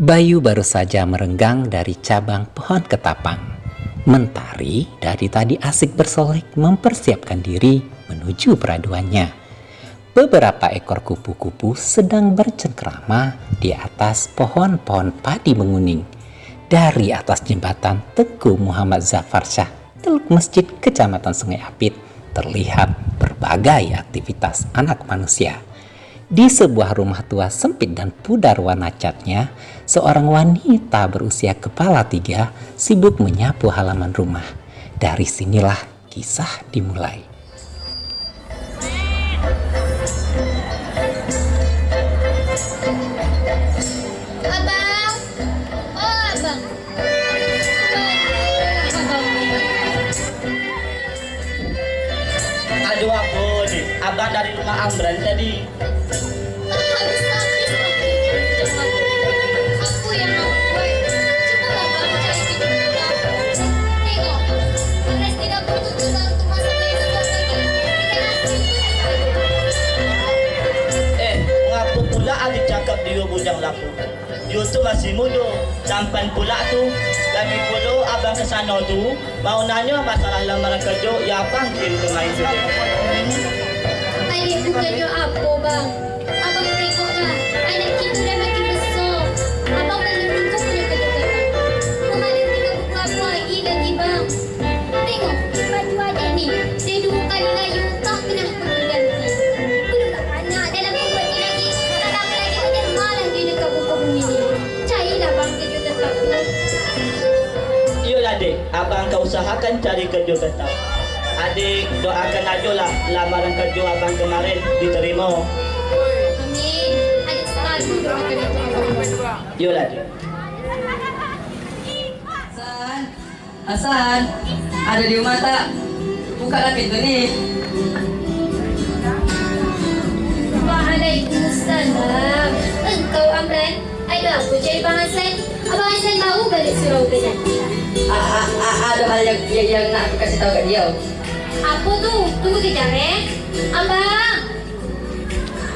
Bayu baru saja merenggang dari cabang pohon ketapang. Mentari dari tadi asik bersolek mempersiapkan diri menuju peraduannya. Beberapa ekor kupu-kupu sedang bercengkrama di atas pohon-pohon padi menguning. Dari atas jembatan Teguh Muhammad Zafar Shah, Teluk Masjid Kecamatan Sungai Apit, terlihat berbagai aktivitas anak manusia. Di sebuah rumah tua sempit dan pudar warna catnya, seorang wanita berusia kepala tiga sibuk menyapu halaman rumah. Dari sinilah kisah dimulai. Abang! Aduh aku nih, dari rumah Amran tadi. Bujang laku? Dia tu masih muda. Sampan pula tu. Lagi pula abang ke sana tu, mau nanya masalah lamaran kerja, ya kirim ke main tu. Apa tetap. Rumah dia lagi bang. Tengok, baju adik ni. Dia dua kali layu, tak pernah Dek, abang kau usahakan cari kerja tetap. Adik doakan ajalah lamaran kerja abang kemarin diterima. Amin. Adik selalu doakan abang. Iyalah dek. Hasan, Hasan, ada di rumah tak? Bukalah pintu ni. Waalaikumsalam. Engkau Amran, ada apa cari Bang Hassan? Abang Hassan baru balik surau ke A- a- a- Ada hal yang, yang, yang nak aku kasih tahu kat dia. Apa tu? Tunggu kejap eh. Abang.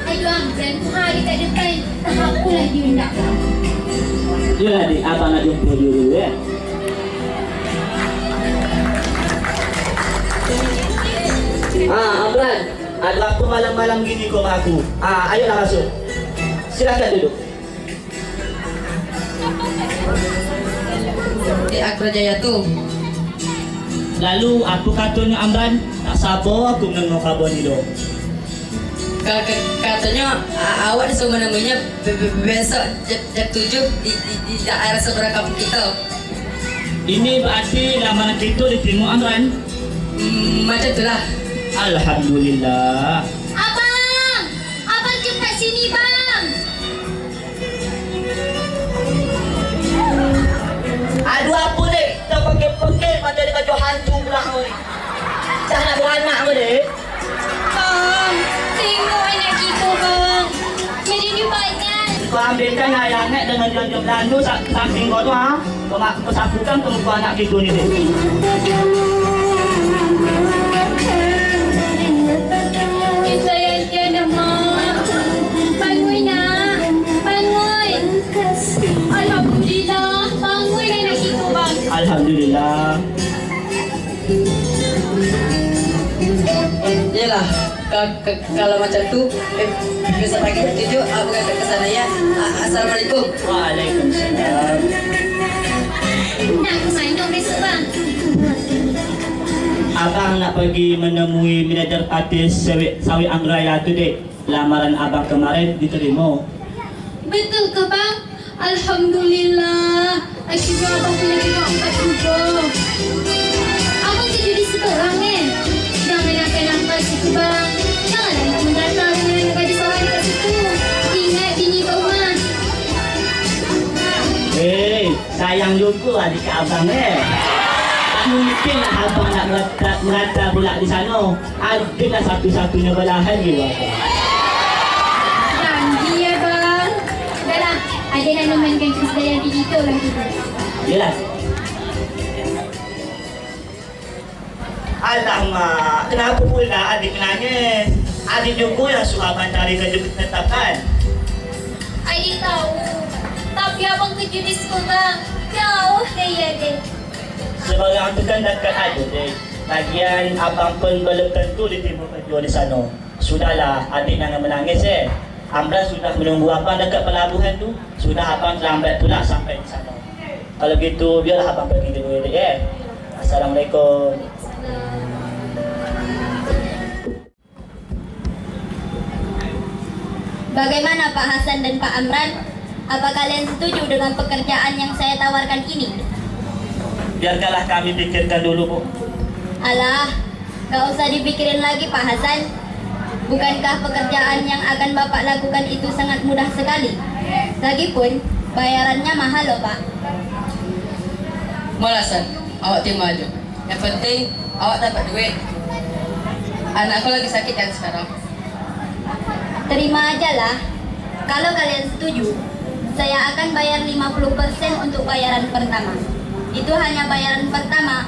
Aduh Amran, hari kat depan. Tak apalah dia nak. Iyalah dek, abang nak jumpa dia dulu ya. Ah, Amran, ada apa malam-malam gini kau dengan aku? Ah, ayolah masuk. Silakan duduk. Di Akra Jaya tu. Lalu apa katanya Amran? Tak sabar aku mendengar khabar ni ka- Katanya awak disuruh be- besok jam, jam tujuh di, di, di daerah seberang kampung kita. Ini berarti lamaran kita diterima Amran. Hmm, macam itulah. Alhamdulillah. Abang! Abang cepat sini bang! Aduh apa dek? Tak pakai-pakai macam dia kacau hantu pula kau ni. Tak nak beranak kau dek? Bang! Tengok anak kita bang! Jadi ni banyak. Kau ambilkan ayam net dengan jam-jam landu sak samping kau tu ha. Kau nak kau sapukan ke muka anak kita ni dek. Kalau macam tu, eh, besok pagi tujuh aku akan ke sana ya. A- Assalamualaikum. Waalaikumsalam. Nak ke mana besok bang? Abang nak pergi menemui manajer parti sawit sawit Anggraya tu dek. Lamaran abang kemarin diterima. Betul ke bang? Alhamdulillah. Akhirnya abang punya tengok empat juga. Sayang juga adik abang eh. Tak mungkin lah abang nak merata, merata pula di sana. Adalah satu-satunya belahan dia abang. Janji ya bang. Dah lah. Ada nak nemankan kesedayan diri kita lah kita. Yelah. Alamak, kenapa pula adik menangis? Adik juga yang suruh abang cari kerja tetap kan? Adik tahu. Abang Unit school bang. Jauh kaya deh. Sebarang tu kan dekat ada deh. Lagian abang pun belum tentu diterima kerja di sana. Sudahlah, adik jangan menangis eh. Amran sudah menunggu abang dekat pelabuhan tu. Sudah abang terlambat pula sampai di sana. Kalau gitu, biarlah abang pergi dulu adik eh. Assalamualaikum. Bagaimana Pak Hasan dan Pak Amran? Apa kalian setuju dengan pekerjaan yang saya tawarkan ini? Biarkanlah kami pikirkan dulu, Bu. Alah, gak usah dipikirin lagi Pak Hasan. Bukankah pekerjaan yang akan Bapak lakukan itu sangat mudah sekali? Lagipun, bayarannya mahal loh Pak. Malasan, awak terima aja. Yang penting awak dapat duit. Anakku lagi sakit kan sekarang. Terima aja lah. Kalau kalian setuju, saya akan bayar 50% untuk bayaran pertama. Itu hanya bayaran pertama.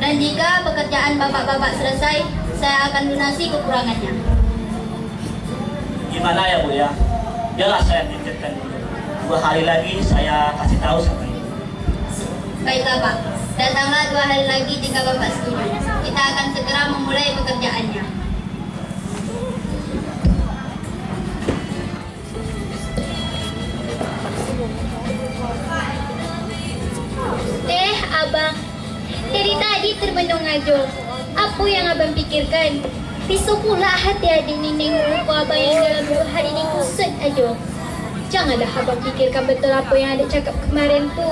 Dan jika pekerjaan bapak-bapak selesai, saya akan lunasi kekurangannya. Gimana ya, Bu ya? Biarlah saya pikirkan dulu. Dua hari lagi saya kasih tahu sama ibu. Baiklah Pak, datanglah dua hari lagi jika Bapak setuju. Kita akan segera memulai pekerjaannya. Termenung aja. Apa yang abang pikirkan? Risau pula hati adik ni nengok muka abang yang dalam dua hari ni kusut aja. Janganlah abang fikirkan betul apa yang adik cakap kemarin tu.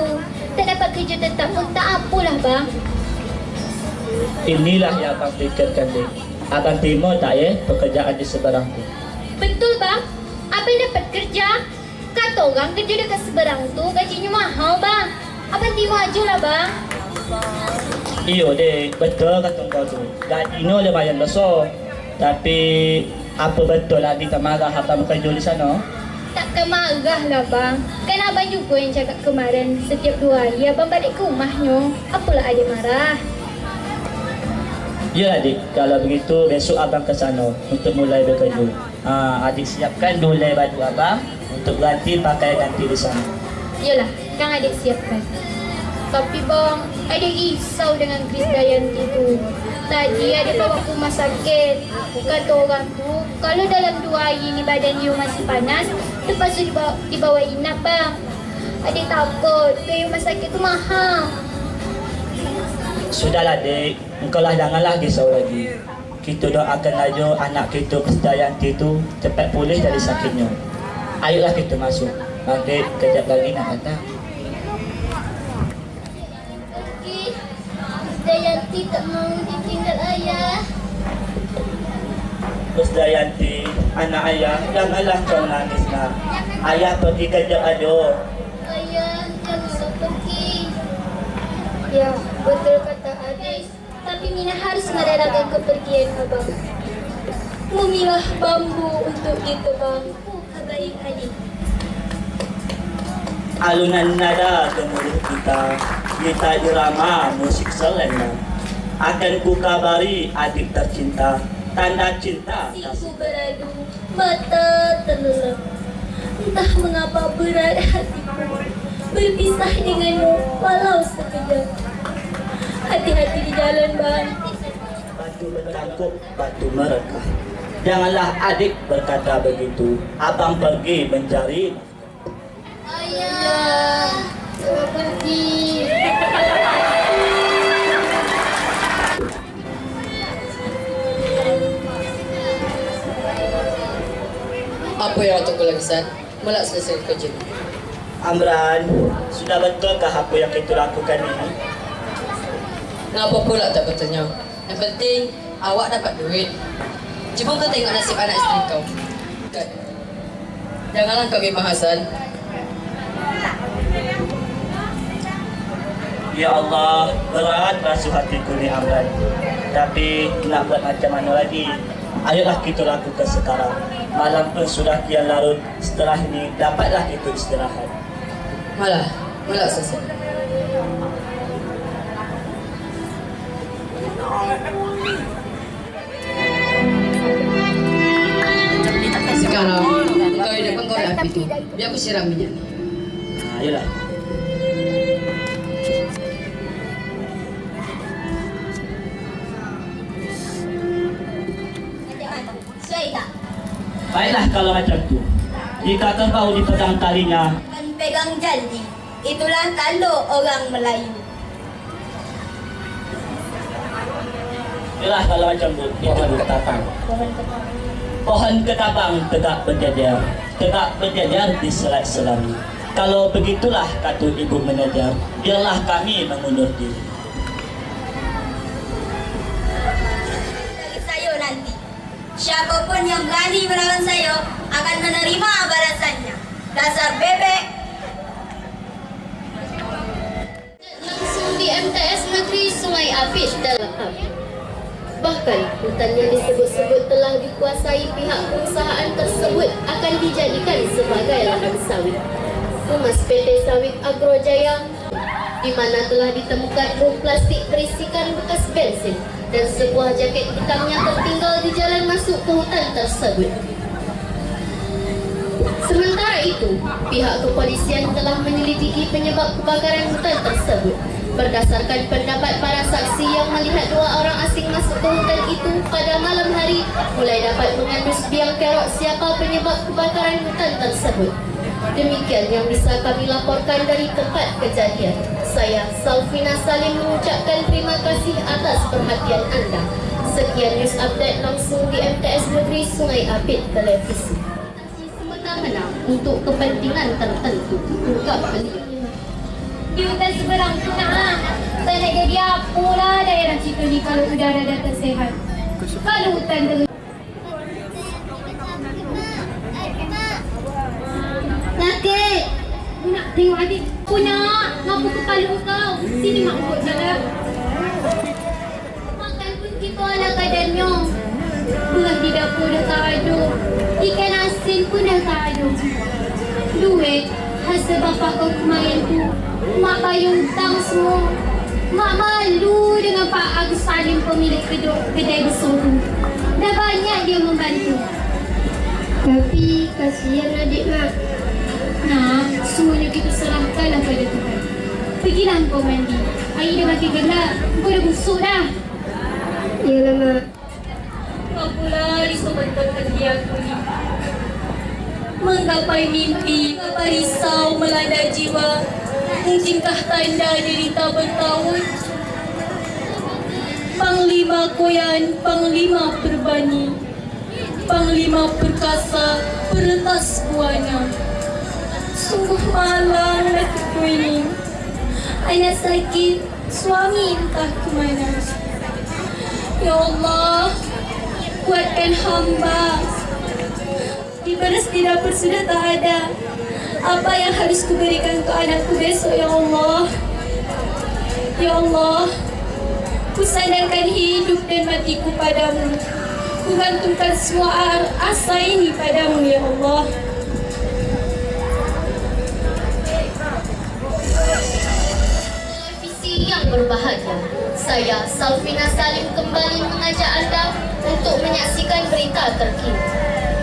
Tak dapat kerja tetap pun tak apalah bang. Inilah yang abang fikirkan, Dek. Abang terima tak ya pekerjaan di seberang tu? Betul bang? Abang dapat kerja? Kata orang kerja dekat seberang tu gajinya mahal bang. Abang terima aja lah bang. Iyo, Dek. Betul kata kau tu. Gajinya lumayan besar. Tapi apa betul adik tak marah abang bekerja di sana? Takkan marah lah bang. Kan abang juga yang cakap kemarin setiap dua hari abang balik ke rumahnya. Apalah adik marah. Ya adik, kalau begitu besok abang ke sana untuk mulai bekerja. Ha, adik siapkan dulu baju abang untuk ganti pakai ganti di sana. Yalah, kan adik siapkan. Tapi bang, adik risau dengan Chris Dayanti tu. Tadi adik bawa rumah sakit. Kata orang tu, kalau dalam dua hari ni badan you masih panas, lepas tu dibawa, dibawa inap bang. Adik takut, biaya rumah sakit tu mahal. Sudahlah dek, engkau lah janganlah risau lagi. Kita doakan aja anak kita Krisdayanti tu cepat pulih dari sakitnya. Ayolah kita masuk. Nanti kejap lagi nak datang. Dayanti tak mau ditinggal ayah. Krisdayanti, anak ayah, janganlah kau nangis nak. Ayah pergi kejap aja. Ayah, janganlah pergi. Ya, betul kata adik. Tapi Mina harus merelakan kepergian abang. Memilah bambu untuk kita bangku baik adik. Alunan nada gemuruh kita, kita irama musik selendang. Akan ku kabari adik tercinta, tanda cinta. Siku beradu, mata terlelap. Entah mengapa berat hatiku berpisah denganmu walau sekejap. Hati-hati di jalan bang. Batu bertangkup, batu merekah. Janganlah adik berkata begitu. Abang pergi mencari. Ayah, Apa yang awak tunggu lagi, San? Melak selesai kerja. Amran, sudah betulkah apa yang kita lakukan ini? Ngapa pula tak betulnya? Yang penting, awak dapat duit. Cuba kau tengok nasib anak isteri kau. Janganlah kau gimah Hasan. Ya Allah, berat rasa hatiku ni Amran. Tapi nak buat macam mana lagi? Ayolah kita lakukan sekarang. Malam pun sudah kian larut. Setelah ini dapatlah kita istirahat. Malah, melak selesai. Sekarang, kau hidupkan kau api tu. Biar aku siram minyak ni. Ha, ayolah. Baiklah kalau macam tu. Jika kerbau dipegang talinya, Akan pegang janji. Itulah kalau orang Melayu. Yalah kalau macam tu, pohon ketapang. Pohon ketapang tegak berjajar, tegak berjajar di selat selami. Kalau begitulah kata ibu manajer, biarlah kami mengundur diri. Berani melawan saya akan menerima balasannya. Dasar bebek. Langsung di MTS Negeri Sungai Apit dalam Bahkan hutan yang disebut-sebut telah dikuasai pihak perusahaan tersebut akan dijadikan sebagai lahan sawit. Humas PT Sawit Agrojaya di mana telah ditemukan bom plastik berisikan bekas bensin dan sebuah jaket hitam yang tertinggal di jalan masuk ke hutan tersebut. Sementara itu, pihak kepolisian telah menyelidiki penyebab kebakaran hutan tersebut. Berdasarkan pendapat para saksi yang melihat dua orang asing masuk ke hutan itu pada malam hari, mulai dapat mengandus biang kerok siapa penyebab kebakaran hutan tersebut. Demikian yang bisa kami laporkan dari tempat kejadian. Saya, Salfina Salim mengucapkan terima kasih atas perhatian anda. Sekian news update langsung di MTS Negeri Sungai Apit Televisi semena-mena untuk kepentingan tertentu ungkap beliau. Di hutan seberang lah. Tak nak jadi apa lah daerah situ ni kalau udara dah tersehat. Kalau hutan Nakik! Nak tengok adik. Aku nak. Ngapa kepala kau? Sini mak ukut jalan. Makan pun kita ala kadarnya. Beras di dapur dah tak ada. Ikan asin pun dah tak ada. Duit hasil bapa kau kemarin tu. Mak bayar hutang semua. Mak malu dengan Pak Agus Salim pemilik kedai, kedai besar tu. Dah banyak dia membantu. Tapi kasihan adik mak. Nah, semuanya kita serahkanlah pada Tuhan. Pergilah kau mandi. Air dah makin gelap. Kau dah busuk dah. Yalah mak. Kau pula disebutkan dia aku ni. Menggapai mimpi, apa risau melanda jiwa. Mungkinkah tanda derita bertahun? Panglima Koyan, Panglima Perbani. Panglima Perkasa, Peretas Buana. Sungguh malang hatiku ini. Anak sakit, suami entah ke mana. Ya Allah, kuatkan hamba. Di beras di dapur sudah tak ada. Apa yang harus kuberikan ke anakku besok, Ya Allah? Ya Allah, kusandarkan hidup dan matiku padamu. Kugantungkan semua asa ini padamu, Ya Allah. Berbahagia. Saya Salfina Salim kembali mengajak anda untuk menyaksikan berita terkini.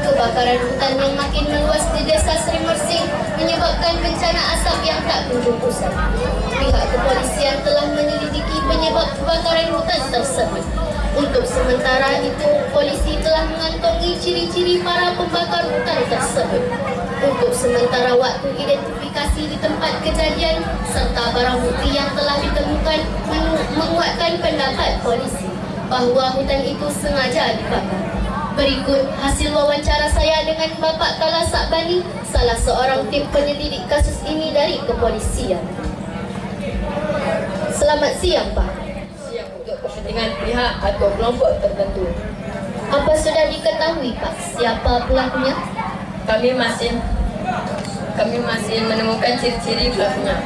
Kebakaran hutan yang makin meluas di desa Sri Mersing menyebabkan bencana asap yang tak kunjung usai. Pihak kepolisian telah menyelidiki penyebab kebakaran hutan tersebut. Untuk sementara itu, polisi telah mengantongi ciri-ciri para pembakar hutan tersebut. Untuk sementara waktu identifikasi di tempat kejadian serta barang bukti yang telah ditemukan men- menguatkan pendapat polisi bahawa hutan itu sengaja dibakar. Berikut hasil wawancara saya dengan Bapak Kala Sakbani, salah seorang tim penyelidik kasus ini dari kepolisian. Selamat siang, Pak. Siap untuk kepentingan pihak atau kelompok tertentu. Apa sudah diketahui, Pak, siapa pelakunya? Kami masih kami masih menemukan ciri-ciri pelakunya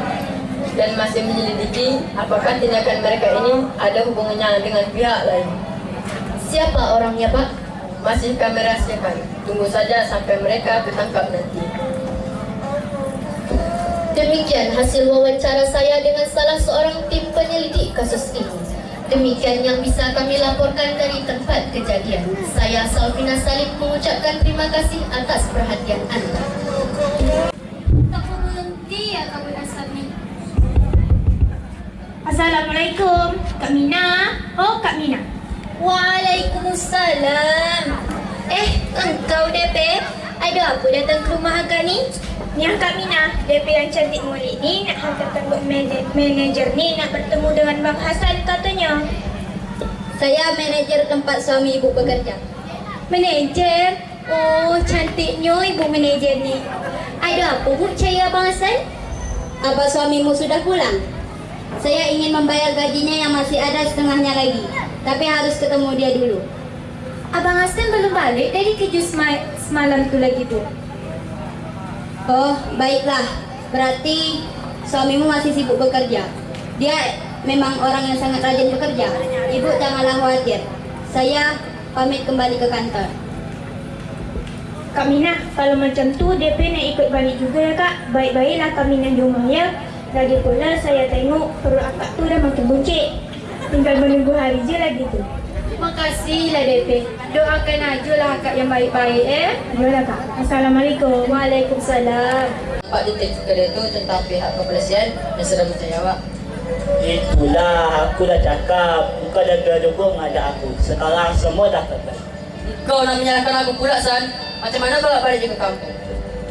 dan masih menyelidiki apakah tindakan mereka ini ada hubungannya dengan pihak lain. Siapa orangnya, Pak? Masih kami rahasiakan. Tunggu saja sampai mereka tertangkap nanti. Demikian hasil wawancara saya dengan salah seorang tim penyelidik kasus ini. Demikian yang bisa kami laporkan dari tempat kejadian. Saya Salvina Salim mengucapkan terima kasih atas perhatian anda. Ya. Assalamualaikum. Kak Mina. Oh, Kak Mina. Waalaikumsalam. Eh, engkau DP? Ada apa datang ke rumah Agak ni? Ni Kak Mina, DP yang cantik mulik ni nak hantar tembok manager, manager ni nak bertemu dengan Bang Hasan katanya. Saya manager tempat suami ibu bekerja. Manager? Oh, cantiknya ibu manager ni. Ada apa bu cari Abang Hassan? Apa suamimu sudah pulang? Saya ingin membayar gajinya yang masih ada setengahnya lagi. Tapi harus ketemu dia dulu. Abang Hasan belum balik dari kerja sema- semalam tu lagi bu. Oh, baiklah. Berarti suamimu masih sibuk bekerja. Dia memang orang yang sangat rajin bekerja. Ibu janganlah khawatir. Saya pamit kembali ke kantor. Kak Mina, kalau macam tu DP nak ikut balik juga ya kak. Baik-baiklah Kak Mina di rumah ya. Lagi pula saya tengok perut akak tu dah makin buncit. Tinggal menunggu hari je lagi tu. Makasihlah DP. Doakan ajalah akak yang baik-baik eh. Yolah kak. Assalamualaikum. Waalaikumsalam. Pak detektif kedua tu tentang pihak kepolisian yang sedang menjawab. Itulah aku dah cakap. Bukan dah gedung ada aku. Sekarang semua dah tetap. Kau nak menyalahkan aku pula, San. Macam mana kau nak balik ke kampung?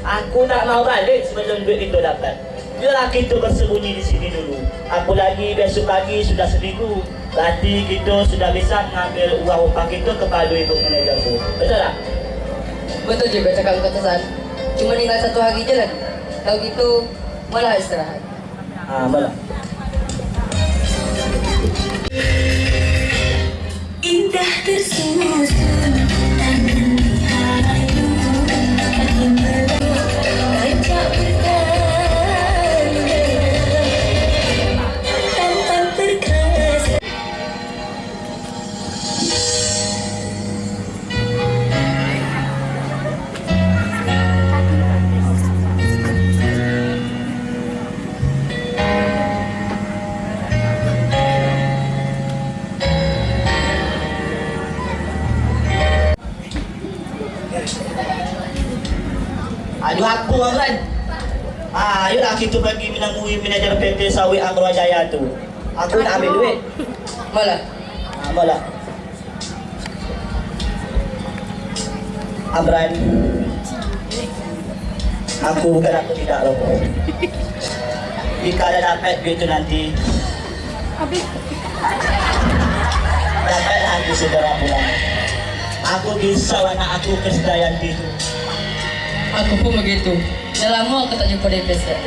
Aku tak mau balik sebelum duit itu dapat. Biarlah kita bersembunyi di sini dulu. Apa lagi besok pagi sudah seminggu. Berarti kita sudah bisa mengambil uang upah kita kepada ibu manajer tu. Betul tak? Betul juga cakap kau San. Cuma tinggal satu hari je lagi. Kalau gitu, malah istirahat. Ha, malah. Indah tersusun Aduh orang kan? Ah, ayolah kita pergi menemui manajer PT Sawit Amrul Jaya tu. Aku nak ambil duit. Malah, Ha, malah. Amran. Aku bukan aku tidak rokok. Jika dah dapat duit tu nanti. Dapatlah aku segera pulang. Aku risau anak aku kesedayanti tu. Aku pun begitu. Dah lama aku tak jumpa dia Sat.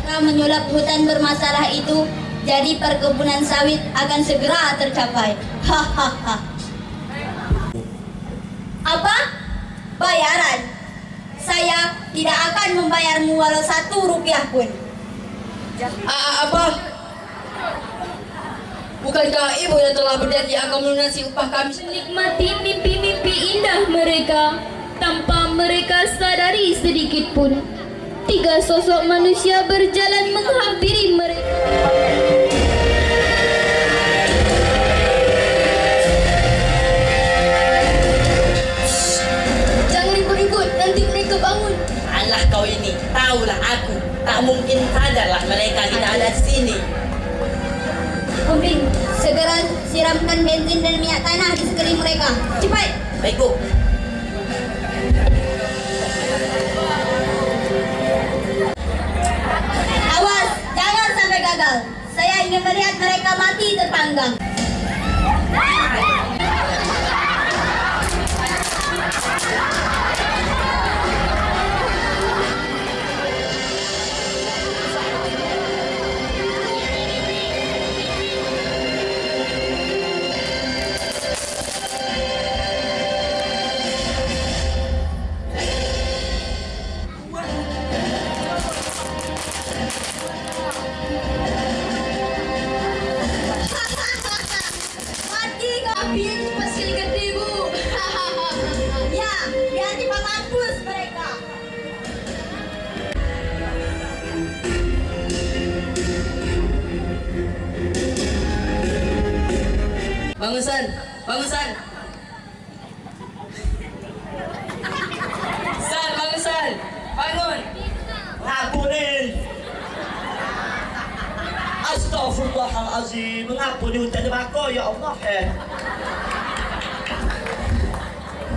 Kita menyulap hutan bermasalah itu, jadi perkebunan sawit akan segera tercapai. Hahaha. Apa? Bayaran? Saya tidak akan membayarmu walau satu rupiah pun. Ah, apa? Bukankah ibu yang telah berjanji akan melunasi upah kami Nikmati mimpi-mimpi indah mereka tanpa mereka sadari sedikit pun. Tiga sosok manusia berjalan menghampiri mereka. Jangan ikut-ikut, nanti mereka bangun. Alah kau ini, tahulah aku. Tak mungkin sadarlah mereka tidak ada di sini. Segera siramkan bensin dan minyak tanah di sekeliling mereka. Cepat! Baik, Bu. Awas, jangan sampai gagal. Saya ingin melihat mereka mati terpanggang.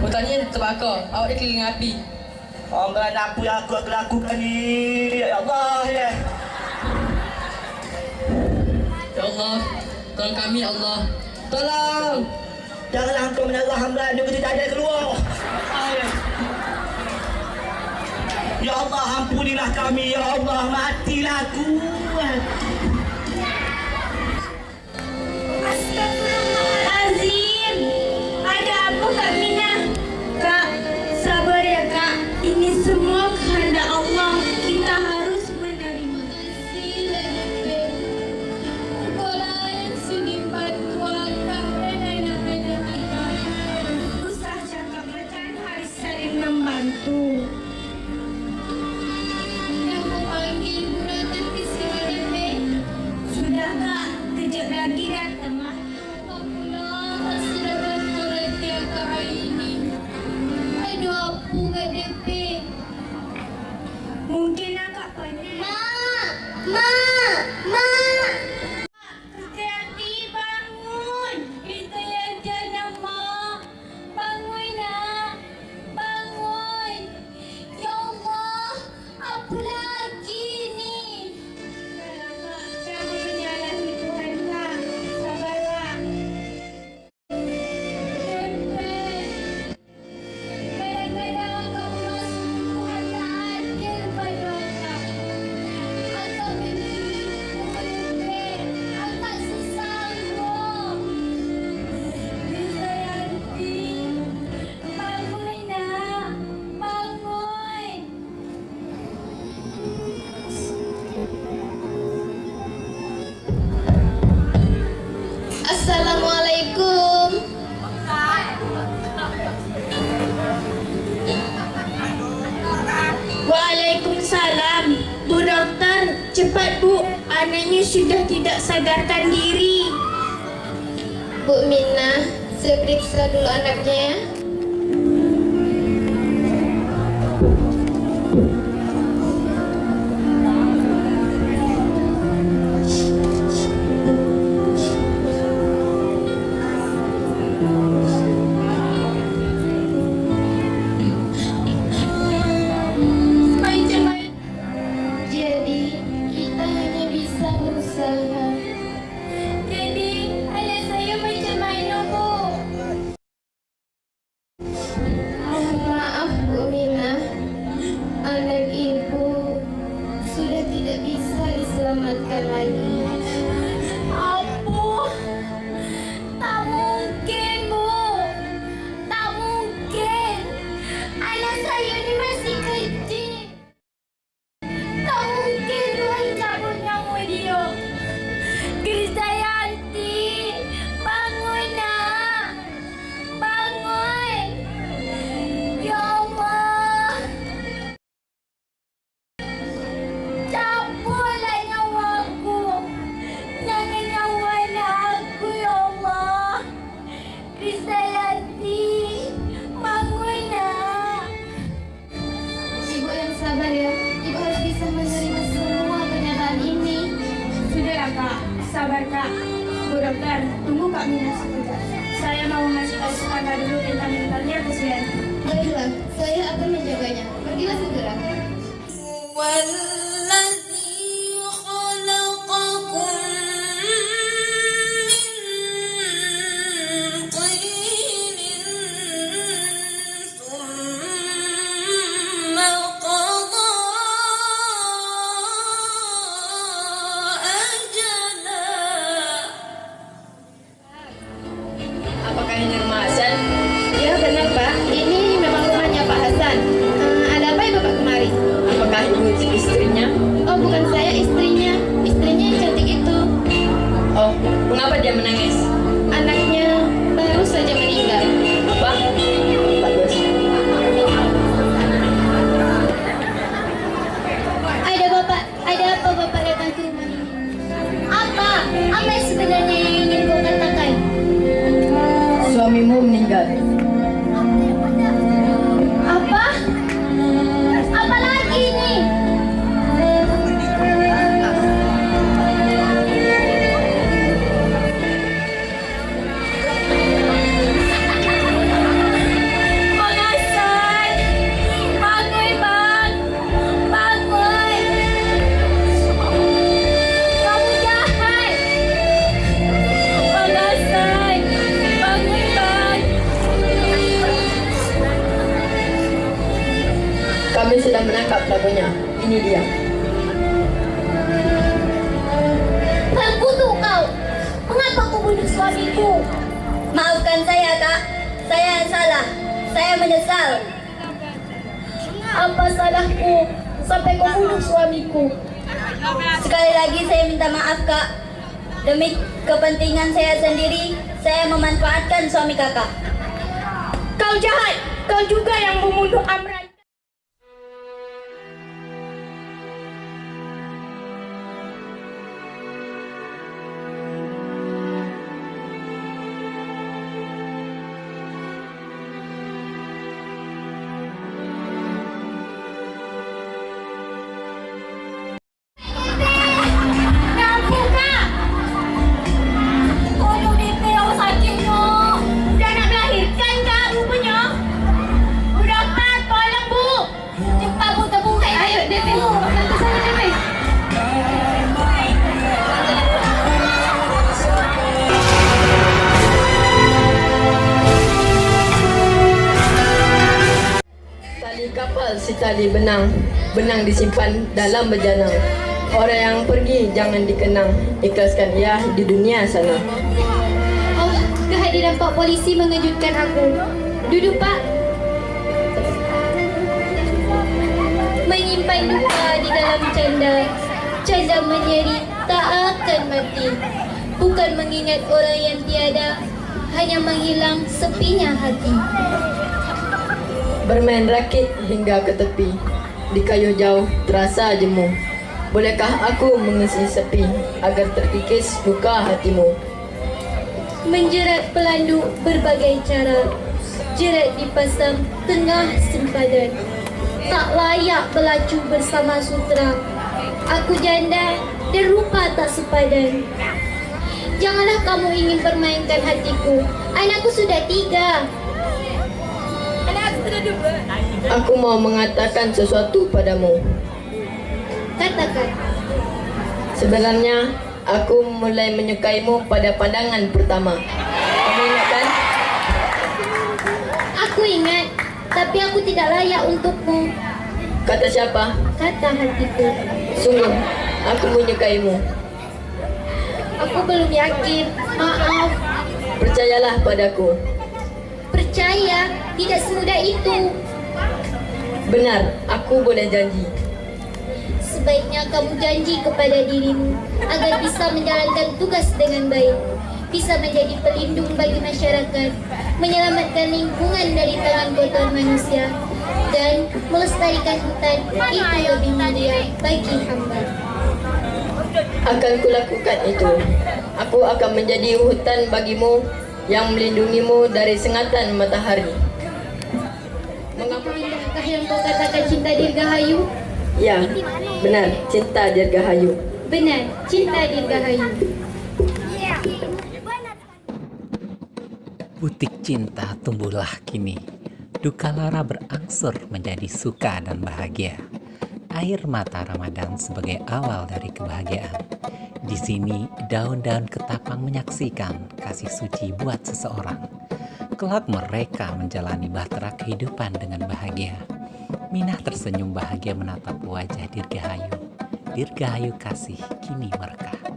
Hutannya terbakar. Awak dia keliling api. Orang apa yang aku akan lakukan ni? Ya Allah, ya. Ya Allah, tolong kami, ya Allah. Tolong! Janganlah kau menyerah hamba ini kita tak ada keluar. Ya Allah, ampunilah kami. Ya Allah, matilah aku. Astagfirullah. Tama. cepat bu Anaknya sudah tidak sadarkan diri. Bu Minah, saya periksa dulu anaknya ya. Bye. Saya mau ngasih tahu dulu tentang mentalnya kesian. Baiklah, saya akan menjaganya. Pergilah segera. Salahku sampai kau bunuh suamiku? Sekali lagi saya minta maaf, Kak. Demi kepentingan saya sendiri, saya memanfaatkan suami Kakak. Kau jahat. Kau juga yang membunuh Amran. Tali benang. Benang disimpan dalam berjanang. Orang yang pergi jangan dikenang. Ikhlaskan ia di dunia sana. Oh, kehadiran Pak Polisi mengejutkan aku. Duduk Pak. Menyimpan duka di dalam canda. Canda menyeri tak akan mati. Bukan mengingat orang yang tiada. Hanya menghilang sepinya hati. Bermain rakit hingga ke tepi. Di kayu jauh terasa jemu. Bolehkah aku mengisi sepi agar terkikis luka hatimu? Menjerat pelandu berbagai cara Jerat dipasang tengah sempadan Tak layak berlacu bersama sutra Aku janda dan rupa tak sepadan Janganlah kamu ingin permainkan hatiku Anakku sudah tiga Aku mau mengatakan sesuatu padamu. Katakan Sebenarnya aku mulai menyukaimu pada pandangan pertama. Kamu ingat kan? Aku ingat Tapi aku tidak layak untukmu Kata siapa? Kata hatiku Sungguh, aku menyukaimu. Aku belum yakin Maaf Percayalah padaku. Percaya Tidak semudah itu Benar, aku boleh janji. Sebaiknya kamu janji kepada dirimu agar bisa menjalankan tugas dengan baik, bisa menjadi pelindung bagi masyarakat, menyelamatkan lingkungan dari tangan kotor manusia, dan melestarikan hutan itu lebih mulia bagi hamba. Akan kulakukan itu. Aku akan menjadi hutan bagimu yang melindungimu dari sengatan matahari. Mengapa indahkah yang kau katakan cinta dirgahayu? Ya, benar, cinta dirgahayu. Benar, cinta dirgahayu. Butik cinta tumbuhlah kini. Duka lara berangsur menjadi suka dan bahagia. Air mata Ramadan sebagai awal dari kebahagiaan. Di sini daun-daun ketapang menyaksikan kasih suci buat seseorang. Kelak mereka menjalani bahtera kehidupan dengan bahagia. Minah tersenyum bahagia menatap wajah Dirgahayu. Dirgahayu kasih kini merekah.